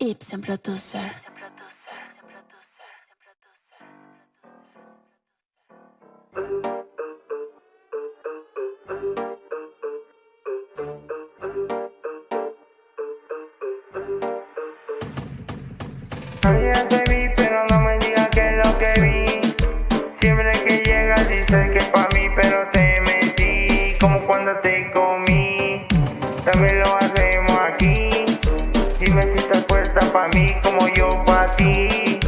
Ibsen Producer. Ayer te vi, pero no me digas que es lo que vi. Siempre que llegas dices que pa' mí, pero te metí. Como cuando te comí, también lo hacemos aquí. Dime si estás puesta pa' mí, como yo pa' ti.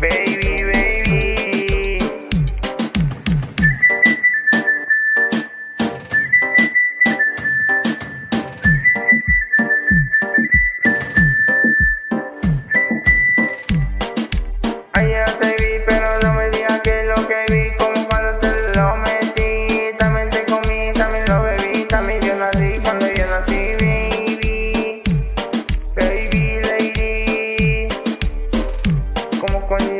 Baby, baby. Ayer te vi, pero no me digas que lo que vi. Como cuando te lo metí. También te comí, también lo bebí. También yo nací cuando yo nací,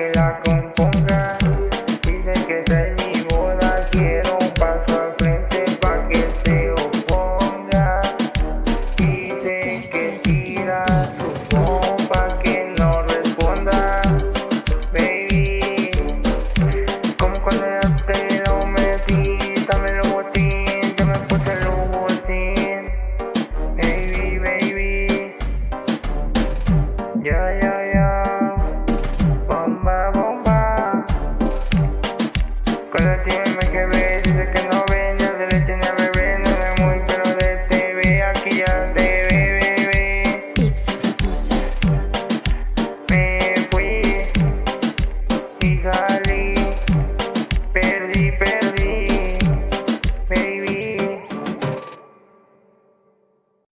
que la componga. Dice que esta es mi boda. Quiero un paso al frente pa' que se oponga. Dice que tira su bomba que no responda. Baby. Como cuando yo te lo metí, dame el botín, yo me puse el botín. Baby, baby. Ya, ya. Pero dime que me